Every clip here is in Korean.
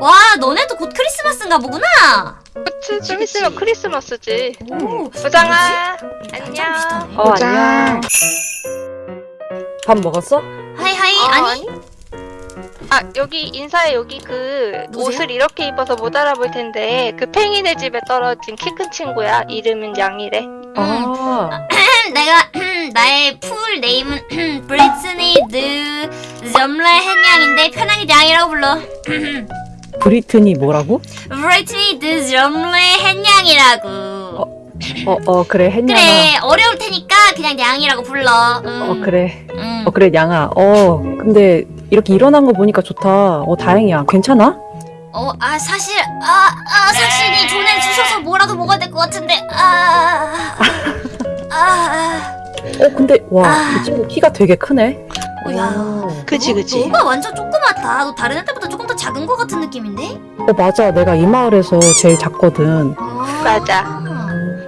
와 너네도 곧 크리스마스인가 보구나. 그치 좀 있으면 크리스마스지 오. 부장아 뭐지? 안녕 비슷하네. 어 짠. 안녕 밥 먹었어? hi hi 어, 아니 아 여기 인사해 여기 그 누구세요? 옷을 이렇게 입어서 못 알아볼 텐데 그 팽이네 집에 떨어진 키 큰 친구야 이름은 양이래 아, 내가 나의 full name은 브리트니 드 점레 헨양인데 편하게 양이라고 불러. 브리트니 뭐라고? 브리트니 드 점레 헨양이라고. 어, 어, 그래, 햇냥아. 그래 어려울 테니까 그냥 양이라고 불러. 음. 어, 그래. 음. 어, 그래, 양아. 어, 근데 이렇게 일어난 거 보니까 좋다. 어, 다행이야. 괜찮아? 어, 아 사실 아, 아 사실이 돈을 주셔서 뭐라도 먹어야 될것 같은데 아, 아, 어, 근데, 와, 아. 이 친구 키가 되게 크네. 아, 야, 오. 그치 너, 그치 너가 완전 조그맣다. 너 다른 애들보다 조금 더 작은 것 같은 느낌인데? 어, 맞아. 내가 이 마을에서 제일 작거든. 어, 맞아.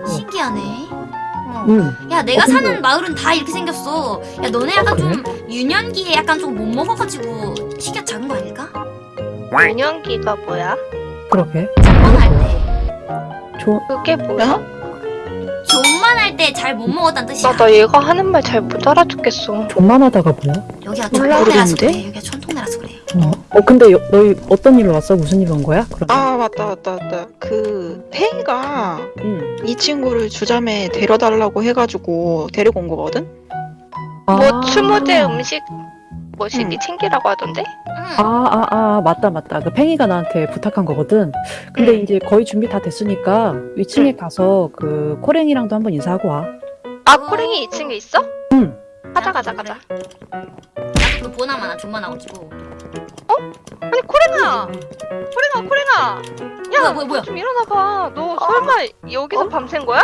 신기하네. 어. 응. 야, 내가 어, 근데- 사는 마을은 다 이렇게 생겼어. 야, 너네 약간 어, 그래? 좀 유년기에 약간 좀 못 먹어가지고 키가 작은 거 아닐까? 유년기가 뭐야? 그러게. 존만할 때. 조, 그게 뭐야? 존만 할 때 잘 못 먹었다는 뜻이야. 나 나 얘가 하는 말 잘 못 알아듣겠어 존만 하다가 뭐야? 여기가 천통내라서? 그래. 여기가 천통내라서 그래. 어, 어 근데 여, 너희 어떤 일로 왔어? 무슨 일온 거야? 아 맞다 맞다 맞다 그 팽이가 응. 이 친구를 주점에 데려달라고 해가지고 데리고 온 거거든 뭐 추모제 음식 뭐시기 응. 챙기라고 하던데? 응. 아, 아, 아, 맞다, 맞다. 그 팽이가 나한테 부탁한 거거든. 근데 응. 이제 거의 준비 다 됐으니까 위층에 가서 그 코랭이랑도 한번 인사하고 와. 아 코랭이 2층에 있어? 응. 가자 가자 가자 나도 그 보나 마나 존만나가지고. 아니 코랭아 코랭아 코랭아 뭐야, 야 뭐야, 뭐야? 좀 일어나봐 너 설마 여기서 밤샌 거야?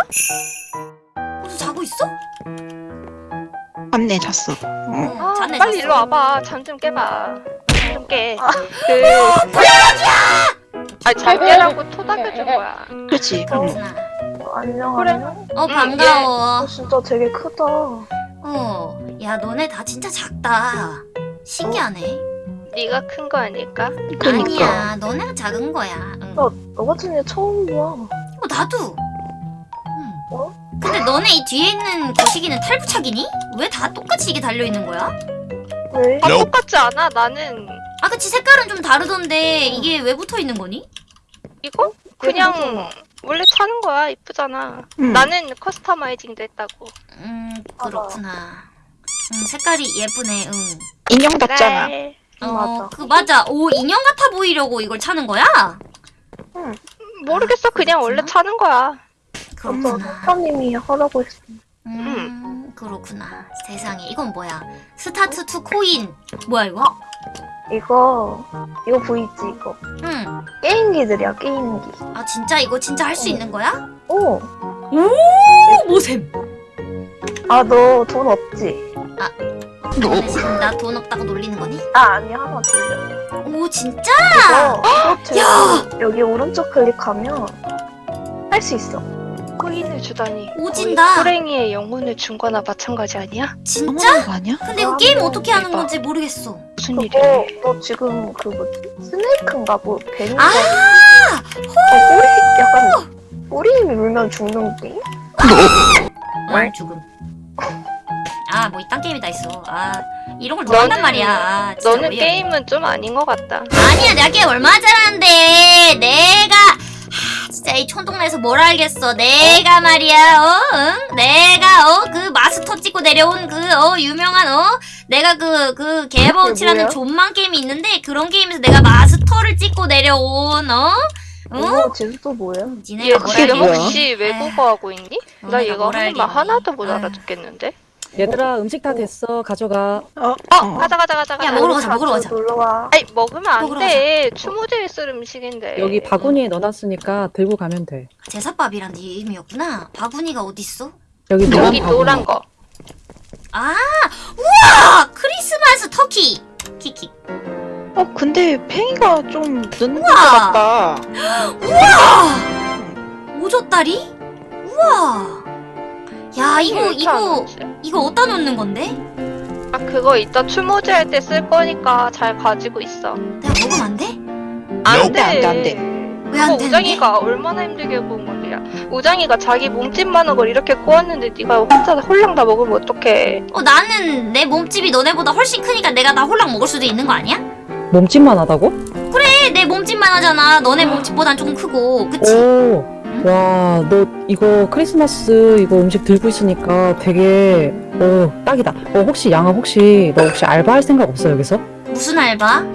어서 자고 있어? 맞네 잤어 어. 아, 잤네, 빨리 잤어. 일로 와봐 잠 좀 깨봐 잠 좀 깨. 아. 그 아니 잘 깨라고 토닥여준 거야 응. 그렇구나. 안녕 그래. 안녕. 어, 응, 반가워. 어, 진짜 되게 크다. 어, 야, 너네 다 진짜 작다. 신기하네. 네가 큰 거 아닐까? 그니까 아니야, 너네가 작은 거야. 응. 너, 너 같은 애 처음 봐. 어, 나도. 응. 어? 근데 너네 이 뒤에 있는 거시기는 탈부착이니? 왜 다 똑같이 이게 달려있는 거야? 왜? 아, 똑같지 않아 나는 아, 그치, 색깔은 좀 다르던데, 이게 왜 붙어 있는 거니? 이거 그냥 원래 차는 거야 이쁘잖아 응. 나는 커스터마이징도 했다고 음, 그렇구나. 음, 색깔이 예쁘네, 응. 인형 같잖아 그래. 어, 맞아. 그, 맞아. 오, 인형 같아 보이려고 이걸 차는 거야? 모르겠어 그냥 원래 그렇구나. 차는 거야 그렇구나. 사장님이 하라고 했어. 음, 그렇구나. 세상에. 이건 뭐야? start two coin. 뭐야, 이거? 이거, 이거 보이지, 이거. 응. 게임기들이야, 게임기. 아, 진짜 이거 진짜 할 수 있는 거야? 오! 오, 모셈. 아, 너 돈 없지? 너네 지금 나 돈 없다고 놀리는 거니? 아, 아니, 하나 돌려. 오, 진짜? 이거, 야! 제 여기 오른쪽 클릭하면 할 수 있어. 코인을 주다니 오진다. 호랭이의 영혼을 준 거나 마찬가지 아니야? 진짜? 아니야? 근데 이거 아, 게임 뭐, 어떻게 하는 대박. 건지 모르겠어. 무슨 일이야 너 지금 그 뭐지? 스네이크인가 뭐, 뱀인가? 아! 어, 꼬리, 약간, 꼬리 물면 죽는 게임? 응, 죽음. 아, 뭐 이딴 게임이 다 있어. 아, 이런 걸 좋아한단 말이야. 아, 진짜 너는 어이없네. 게임은 좀 아닌 것 같다 아니야, 내가 게임 얼마나 잘하는데. 내가 하, 진짜 이 촌동네에서 뭘 알겠어. 내가 말이야, 어, 응? 내가 어, 그 마스터 찍고 내려온 그 어, 유명한 어, 내가 그 그 개버우치라는? 존만 게임이 있는데 그런 게임에서 내가 마스터를 찍고 내려온 어, 응? 이거 제주도 뭐야? 알겠니? 뭐야? 혹시 외국어 하고 있니? 나 얘가 뭘 하는 말? 하나도 못. 알아듣겠는데 얘들아, 음식 다 됐어. 가져가. 어? 어 가자 가자 가자 가자 야, 먹으러 가자, 먹으러 가자. 놀러 와. 아니 먹으면 먹으러 안돼 추모제에 쓸 음식인데 여기 바구니에 넣어놨으니까 들고 가면 돼. 제사밥이란 네 이름이었구나. 바구니가 어딨어? 여기 노란 여기 바구니. 노란 거 아, 우와! 크리스마스 터키! 키키. 어 근데 팽이가 좀 늦는 것 우와. 같다 우와! 오젓다리? 우와! 야, 이거, 안 이거, 오지? 이거 어디다 놓는 건데? 아 그거 이따 추모제 할 때 쓸 거니까 잘 가지고 있어 내가 먹으면 안 돼? 안 돼, 안 돼, 안 돼. 왜안 그거 되는데? 우장이가 얼마나 힘들게 구운 건데야. 우장이가 자기 몸집만한 걸 이렇게 구웠는데 네가 혼자 홀랑 다 먹으면 어떡해. 어 나는 내 몸집이 너네보다 훨씬 크니까 내가 다 홀랑 먹을 수도 있는 거 아니야? 몸집만 하다고? 그래 내 몸집만 하잖아 너네 몸집보단 조금 크고 그치? 오, 와, 너 이거 크리스마스 이거 음식 들고 있으니까 되게 어 딱이다. 어 혹시 양아 혹시 너 혹시 알바할 생각 없어 여기서? 무슨 알바?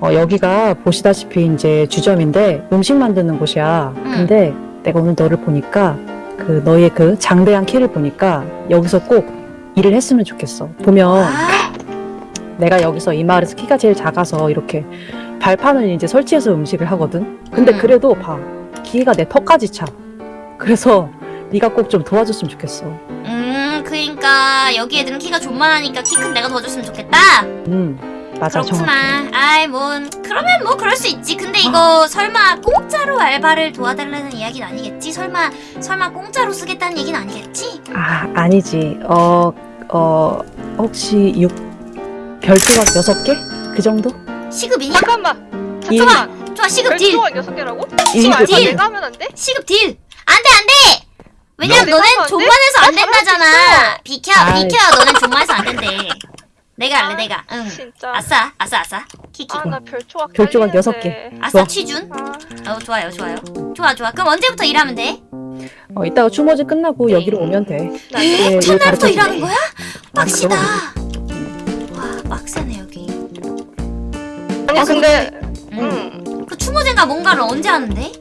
어 여기가 보시다시피 이제 주점인데 음식 만드는 곳이야. 근데 내가 오늘 너를 보니까 그 너의 그 장대한 키를 보니까 여기서 꼭 일을 했으면 좋겠어. 보면 아, 내가 여기서 이 마을에서 키가 제일 작아서 이렇게 발판을 이제 설치해서 음식을 하거든. 근데 음. 그래도 봐. 기계가 내 턱까지 차. 그래서 네가 꼭 좀 도와줬으면 좋겠어. 음 그니까 여기 애들은 키가 존만하니까 키 큰 내가 도와줬으면 좋겠다 음, 맞아. 그렇구나 아이 뭐 그러면 뭐 그럴 수 있지 근데 이거 설마 공짜로 알바를 도와달라는 이야기는 아니겠지? 설마 설마 공짜로 쓰겠다는 얘기는 아니겠지? 아, 아니지. 어, 어, 혹시 육 별조각 여섯 개? 그 정도? 시급이냐? 잠깐만. 일. 잠깐만. 좋아 시급 deal 여섯 개라고? 일, 지금 알바 deal. 내가 하면 안 돼? 시급 deal 안돼 안돼 왜냐면 너 너넨 내가 하면 안 돼? 존만해서 안 된다잖아 비켜 아이. 비켜 너넨 존만해서 안 된대 내가 할래 아, 내가 응 진짜. 아싸 아싸 아싸 키키 아나 별조각 별조각 딸리는데. 여섯 개. 아싸 좋아. 취준 아, 어 좋아요 좋아요 좋아 좋아 그럼 언제부터 일하면 돼? 어, 이따가 추모제 끝나고 여기로 오면 돼. 나 예, 일 첫날부터. 일하는 거야? 빡시다 그럼. 와 빡세네 여기 아니 아, 근데 응. 응. 그 추모제가 뭔가를 언제 하는데?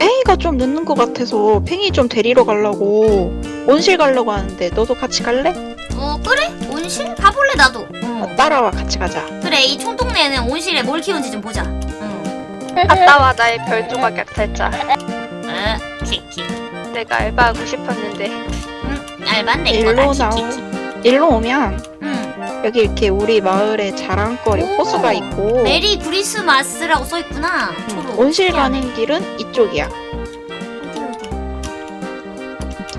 팽이가 좀 늦는 것 같아서 팽이 좀 데리러 가려고 온실 가려고 하는데 너도 같이 갈래? 어 그래? 온실? 가볼래 나도 어, 어. 따라와 같이 가자. 그래 이 총동네에는 온실에 뭘 키우는지 좀 보자 응. 갔다 와 나의 별조각 약탈자. 어 키키 내가 알바하고 싶었는데. 응내 일로 거다 나오. 일로 오면 응 여기 이렇게 우리 마을에 자랑거리 오. 호수가 있고 메리 크리스마스라고 써있구나 초로 온실 희한해. 가는 길은 이쪽이야.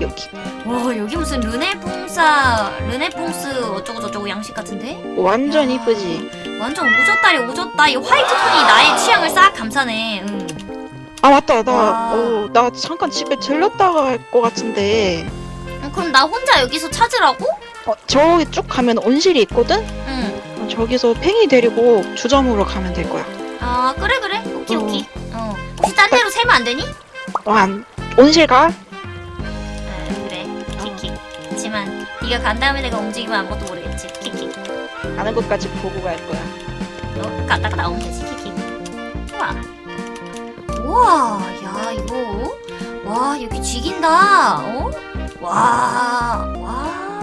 여기. 와 여기 무슨 르네퐁사 르네퐁스 어쩌고 저쩌고 양식 같은데? 완전 야. 이쁘지. 완전 오졌다리 오졌다 이 화이트 톤이 나의 취향을 싹 감싸네 응. 아 맞다 나 와. 어, 나 잠깐 집에 들렀다가 갈것 같은데 어, 그럼 나 혼자 여기서 찾으라고? 어, 저기 쭉 가면 온실이 있거든? 응. 어, 저기서 팽이 데리고 주점으로 가면 될 거야. 아 그래 그래 오케이 어. 오케이 어 혹시 딴 데로 세면 안 되니? 완 온실 가? 아 그래 키키 하지만 네가 간 다음에 내가 움직이면 아무것도 모르겠지 키키 가는 것까지 보고 갈 거야. 어 갔다가 나오면 되지 키키 우와 우와 야 이거 와 여기 쥐긴다 어? 와 와.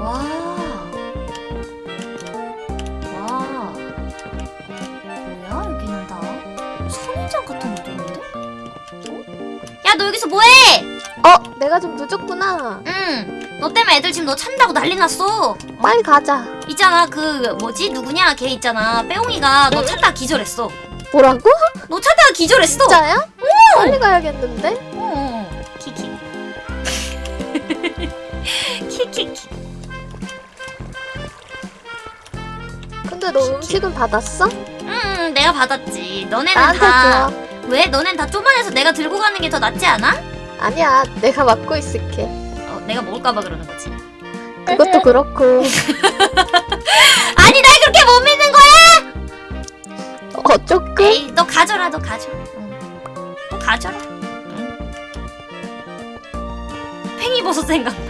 음? 와. 와. 뭐야 여기는 다 선인장 같은 것도 있는데? 어? 야 너 여기서 뭐해? 어, 내가 좀 늦었구나. 응. 너 때문에 애들 지금 너 찬다고 난리 났어. 빨리 가자. 있잖아 그 뭐지 누구냐 걔 있잖아 빼옹이가 너 찾다가 기절했어. 뭐라고? 너 찾다가 기절했어. 진짜야? 빨리 가야겠는데? 근데 너 음식은 받았어? 응 내가 받았지. 너네는 다 줘. 왜? 너넨 다 쪼만해서 내가 들고 가는 게 더 낫지 않아? 아니야, 내가 맡고 있을게. 어 내가 먹을까봐 그러는 거지. 그것도 그렇고. 아니 날 그렇게 못 믿는 거야? 어, 조금? 에이 너 가져라 너 가져. 응. 너 가져라. 응. 팽이버섯 생각나.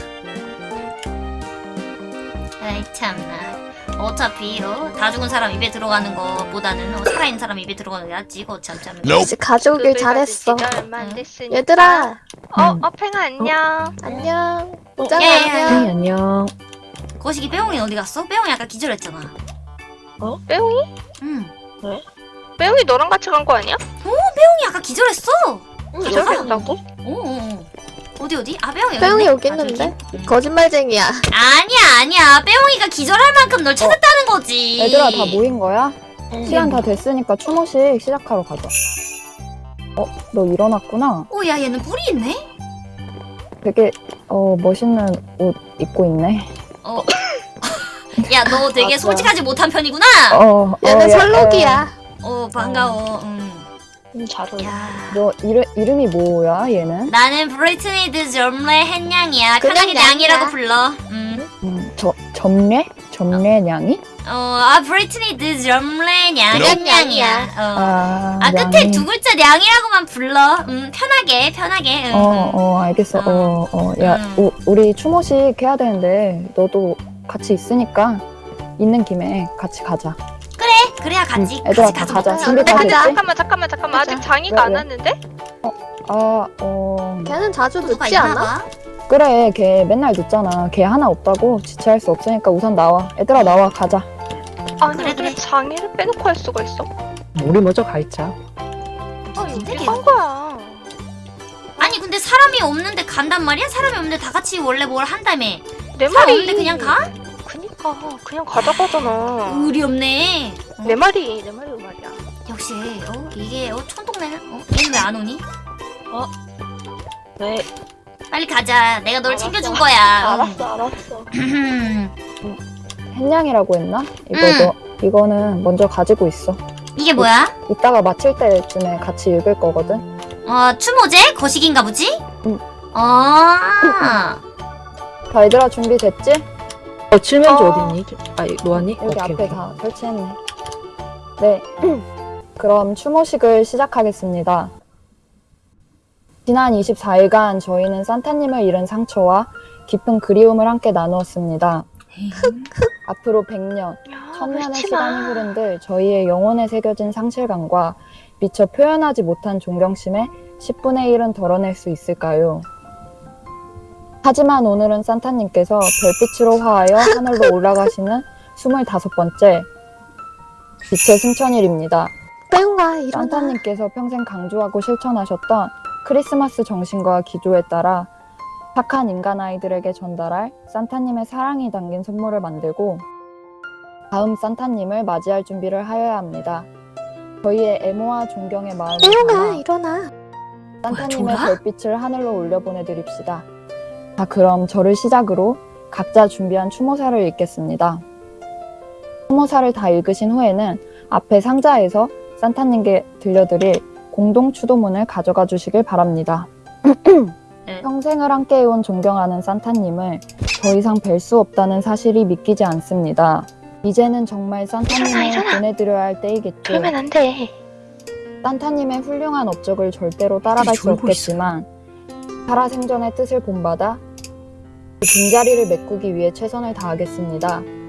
아이 참나. 어차피 어, 다 죽은 사람 입에 들어가는 거보다는 어, 살아있는 사람 입에 들어가는 게 낫지 이거 참 참. 역시 가져오길 잘했어. 됐으니까. 얘들아, 어, 음. 어, 팽아 안녕. 안녕. 야, 오장 야, 야. 팽이 안녕. 안녕. 거시기 빼옹이 어디 갔어? 빼옹이 아까 기절했잖아. 빼옹이? 응. 빼옹이 너랑 같이 간 거 아니야? 빼옹이 아까 기절했어. 응, 기절했다고? 오, 오, 오. 어 디 어디? 아 빼옹이 여기 있네. 여기 아, 있는데? 거짓말쟁이야. 아니야 아니야 빼옹이가 기절할 만큼 널 찾았다는 거지. 얘들아 다 모인 거야? 응. 시간 다 됐으니까 추모식 시작하러 가자. 어, 너 일어났구나. 오야 얘는 뿔이 있네. 되게 어 멋있는 옷 입고 있네. 어. 야 야너 되게 맞아. 솔직하지 못한 편이구나. 어, 얘는 어, 야, 설록이야. 어 반가워. 음. 음, 잘 어울려. 야. 너 이름, 이름이 뭐야, 얘는? 나는 브리트니 드 점레 햇냥이야. 그냥 편하게 냥이라고. 불러. 음. 음, 저, 점례? 점례 냥이? 어, 아 브리트니 드 점레 냥 그냥 햇냥이야. 어. 아, 아 끝에 냥이. 두 글자 냥이라고만 불러. 음 편하게 편하게. 음. 어, 어, 알겠어. 어, 어. 야, 음. 우, 우리 추모식 해야 되는데, 너도 같이 있으니까, 있는 김에 같이 가자. 그래야 같이. 응, 애들아 다 가자. 가자. 가자. 준비 다 가자. 됐지? 잠깐만 잠깐만 잠깐만 아직 장이가 왜, 안 왜? 왔는데? 아, 어. 걔는 자주 늦지 않아? 봐. 그래, 걔 맨날 늦잖아. 걔 하나 없다고 지체할 수 없으니까 우선 나와. 얘들아, 나와. 가자. 아니 그래, 그래. 장이를 빼놓고 할 수가 있어? 우리 먼저 가 있자. 어, 근데 걔- 한 거야. 아니 근데 사람이 없는데 간단 말이야? 사람이 없는데 다 같이 원래 뭘 한다며. 내 사람 말이 없는데 그냥 가? 그니까 그냥 가자고 하잖아. 의리 없네. 내 말이 내 말이 그 말이야. 역시 어 이게 어 촌동네는 어 얘는 왜 안 오니? 왜? 빨리 가자. 내가 널 알았어. 챙겨준 거야. 알았어, 알았어. 햇냥이라고 했나? 이거 응. 너, 이거는 먼저 가지고 있어. 이게 뭐야? 이따가 마칠 때쯤에 같이 읽을 거거든. 어 추모제 거식인가 보지? 응. 어. 자, 얘들아, 준비됐지? 어, 칠면조 어. 어... 디 있니? 아, 노안이? 여기 오케이, 앞에 오케이. 다 설치했네. 네. 그럼 추모식을 시작하겠습니다. 지난 24일간 저희는 산타님을 잃은 상처와 깊은 그리움을 함께 나누었습니다. 앞으로 100년, 야, 천년의 울지 시간이 마. 흐른 들 저희의 영혼에 새겨진 상실감과 미처 표현하지 못한 존경심에 10분의 1은 덜어낼 수 있을까요? 하지만 오늘은 산타님께서 별빛으로 화하여 하늘로 올라가시는 25번째 빛의 승천일입니다. 빼용아, 일어나. 산타님께서 평생 강조하고 실천하셨던 크리스마스 정신과 기조에 따라 착한 인간 아이들에게 전달할 산타님의 사랑이 담긴 선물을 만들고 다음 산타님을 맞이할 준비를 하여야 합니다. 저희의 애모와 존경의 마음을 담아 일어나. 산타님의? 별빛을 하늘로 올려보내드립시다. 자, 그럼 저를 시작으로 각자 준비한 추모사를 읽겠습니다. 추모사를 다 읽으신 후에는 앞에 상자에서 산타님께 들려드릴 공동 추도문을 가져가 주시길 바랍니다. 네. 평생을 함께해온 존경하는 산타님을 더 이상 뵐 수 없다는 사실이 믿기지 않습니다. 이제는 정말 산타님을. 보내드려야 할 때이겠죠. 그러면 안 돼. 산타님의 훌륭한 업적을 절대로 따라갈 수 없겠지만 살아생전의 뜻을 본받아 그 빈자리를 메꾸기 위해 최선을 다하겠습니다.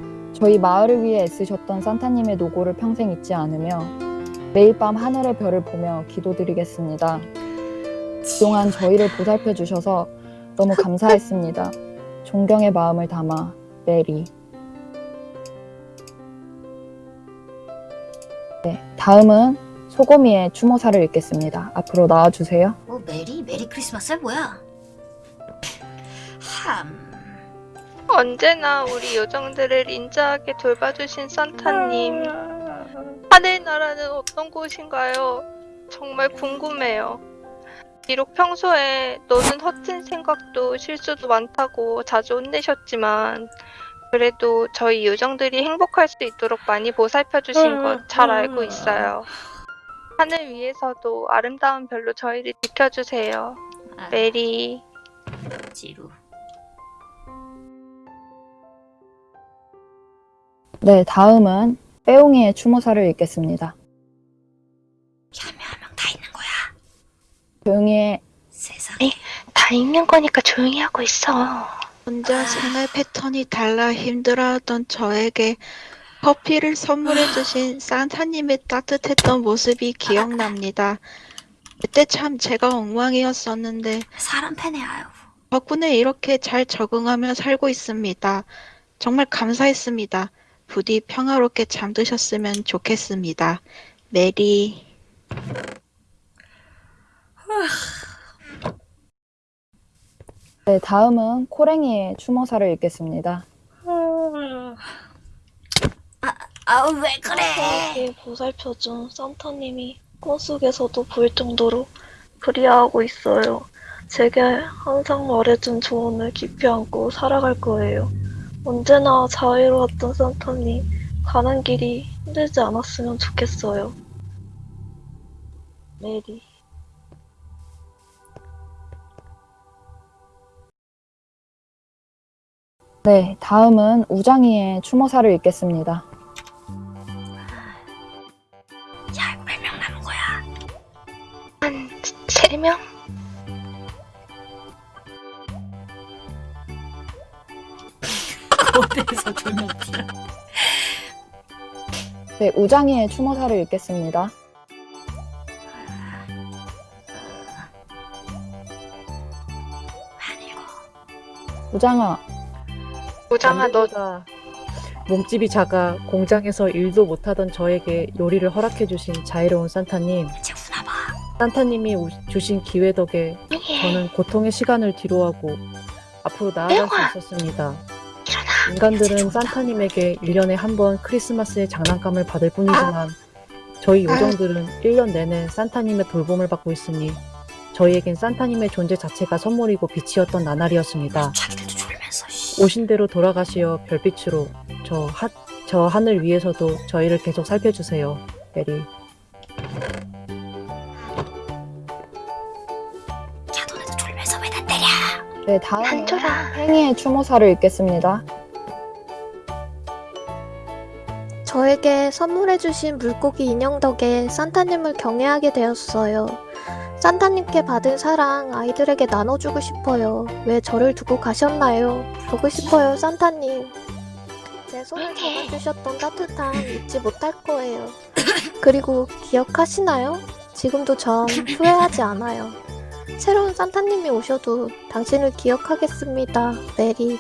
저희 마을을 위해 애쓰셨던 산타님의 노고를 평생 잊지 않으며 매일 밤 하늘의 별을 보며 기도드리겠습니다. 그동안 저희를 보살펴 주셔서 너무 감사했습니다. 존경의 마음을 담아 메리. 네, 다음은 소고미의 추모사를 읽겠습니다. 앞으로 나와주세요. 어 메리 메리 크리스마스야 뭐야? 함. 언제나 우리 요정들을 인자하게 돌봐주신 산타님. 하늘나라는 어떤 곳인가요? 정말 궁금해요. 비록 평소에 너는 허튼 생각도 실수도 많다고 자주 혼내셨지만 그래도 저희 요정들이 행복할 수 있도록 많이 보살펴 주신 것 잘 알고 있어요. 하늘 위에서도 아름다운 별로 저희를 지켜주세요. 아, 메리. 지루. 네, 다음은 빼옹이의 추모사를 읽겠습니다. 한명한명 다 있는 거야. 조용히 해. 세상에. 다 읽는 거니까 조용히 하고 있어. 혼자 생활 패턴이 달라 힘들어하던 저에게 커피를 선물해주신 산타님의 따뜻했던 모습이 기억납니다. 그때 참 제가 엉망이었었는데 사람 패네 아유. 덕분에 이렇게 잘 적응하며 살고 있습니다. 정말 감사했습니다. 부디 평화롭게 잠드셨으면 좋겠습니다. 메리. 네, 다음은 코랭이의 추모사를 읽겠습니다. 아우 왜 그래? 보살펴준 산타님이 꿈속에서도 보일 정도로 그리워하고 있어요. 제게 항상 말해준 조언을 깊이 안고 살아갈 거예요. 언제나 자유로웠던 산타님, 가는 길이 힘들지 않았으면 좋겠어요. 메리. 네, 다음은 우장이의 추모사를 읽겠습니다. 야, 몇명 남은 거야? 세 명? 두명 뛰어. 네, 우장이의 추모사를 읽겠습니다. 우장아, 우장아 너 몸집이 작아 공장에서 일도 못하던 저에게 요리를 허락해주신 자애로운 산타님. 산타님이 우- 주신 기회 덕에 저는 고통의 시간을 뒤로하고 앞으로 나아갈 수 있었습니다. 인간들은 산타님에게 1년에 한 번 크리스마스의 장난감을 받을 뿐이지만 저희 요정들은 1년 내내 산타님의 돌봄을 받고 있으니 저희에겐 산타님의 존재 자체가 선물이고 빛이었던 나날이었습니다. 오신 대로 돌아가시어 별빛으로 저, 하, 저 하늘 위에서도 저희를 계속 살펴주세요. 메리. 네, 다음은 한조라 팽이의 추모사를 읽겠습니다. 저에게 선물해주신 물고기 인형 덕에 산타님을 경외하게 되었어요. 산타님께 받은 사랑 아이들에게 나눠주고 싶어요. 왜 저를 두고 가셨나요? 보고 싶어요, 산타님. 제 손을 잡아주셨던 따뜻함 잊지 못할 거예요. 그리고 기억하시나요? 지금도 전 후회하지 않아요. 새로운 산타님이 오셔도 당신을 기억하겠습니다, 메리.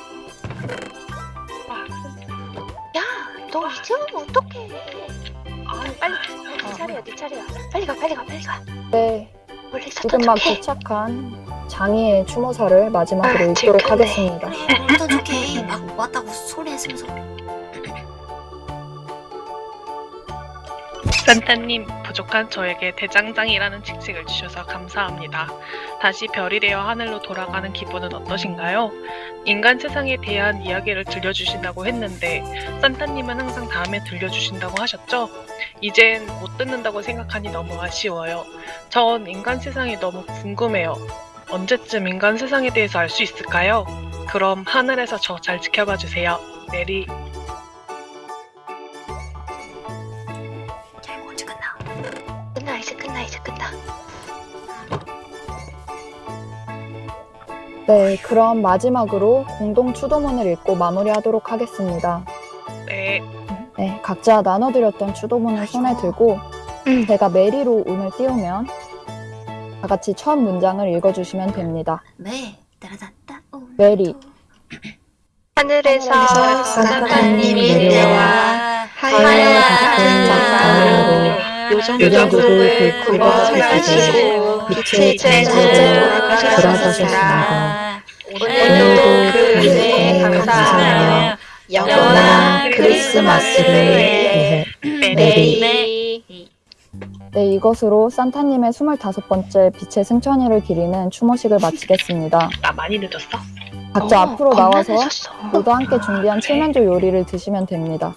야너 이제 오면 어떡해 아 빨리 네 차례야 네 차례야 빨리 가 빨리 가 빨리 가 네, 원래 있었던 지금 막 척해 도착한 장이의 추모사를 마지막으로 아, 읽도록. 하겠습니다. 그래, 뭘더 좋게. 막 왔다고 소리 했으면서. 산타님, 부족한 저에게 대장장이라는 직책을 주셔서 감사합니다. 다시 별이 되어 하늘로 돌아가는 기분은 어떠신가요? 인간 세상에 대한 이야기를 들려주신다고 했는데, 산타님은 항상 다음에 들려주신다고 하셨죠? 이젠 못 듣는다고 생각하니 너무 아쉬워요. 전 인간 세상이 너무 궁금해요. 언제쯤 인간 세상에 대해서 알 수 있을까요? 그럼 하늘에서 저 잘 지켜봐 주세요. 메리. 네, 그럼 마지막으로 공동 추도문을 읽고 마무리하도록 하겠습니다. 네. 네, 각자 나눠드렸던 추도문을 손에 들고 음. 제가 메리로 운을 띄우면 다 같이 첫 문장을 읽어주시면 됩니다. 네. 메리. 하늘에서 산타님이 내려와 하얀 같은 장판으로 굽어 굽어 살피시고 빛의 존재로 돌아가셨습니다. 오늘도 그 은혜에 감사하며 영원한 크리스마스를 위해 메리 네, 이것으로 산타님의 25번째 빛의 승천이를 기리는 추모식을 마치겠습니다. 나 많이 늦었어? 각자 어, 앞으로 나와서. 모두 함께 준비한 칠면조 요리를 드시면 됩니다.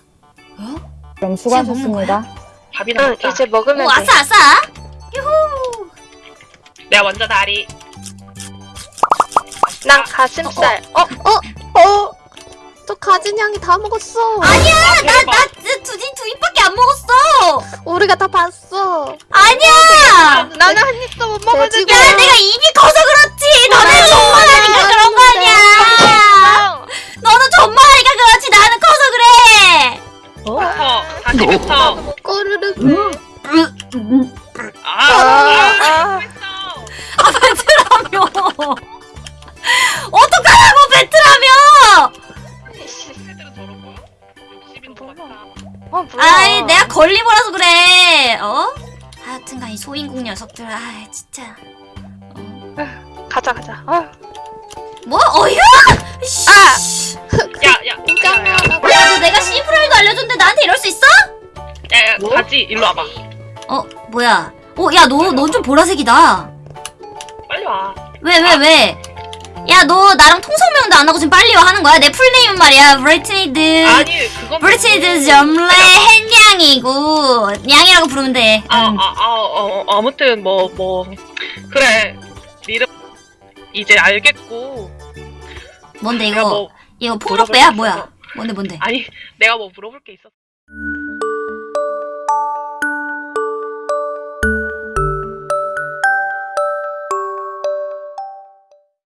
어? 그럼 수고하셨습니다. 밥이나 응 먹자. 이제 먹으면 오, 돼 아싸, 아싸! 내가 먼저 다리. 난 가슴살 어? 어? 저 가진 양이 다 먹었어. 아니야! 나, 나, 두, 두, 두 입밖에 안 먹었어! 우리가 다 봤어. 아니야! 나는 한 입도 못 먹었는데 돼지고. 야, 내가 입이 커서 진짜. 어. 가자 가자 어. 뭐? 어휴! 아! 씨. 야, 야, 우장아, 야, 너 내가 시프라이도 알려줬는데 나한테 이럴 수 있어? 야, 야, 가지, 일로 와봐. 어, 뭐야? 어, 야, 너, 넌 좀 보라색이다. 빨리 와. 왜, 왜, 왜? 야 너 나랑 통성명도 안 하고 지금 빨리 와 하는 거야? 내 풀네임은 말이야 브리티드 아니 그건 브리티드 점레 햇냥이고 냥이라고 부르면 돼. 아, 아, 아, 어, 어, 아무튼 뭐, 뭐, 그래. 이름 이제 알겠고. 뭔데 이거 뭐 이거 폭력배야 게 뭐야? 뭔데 뭔데? 아니, 내가 뭐 물어볼 게 있었어.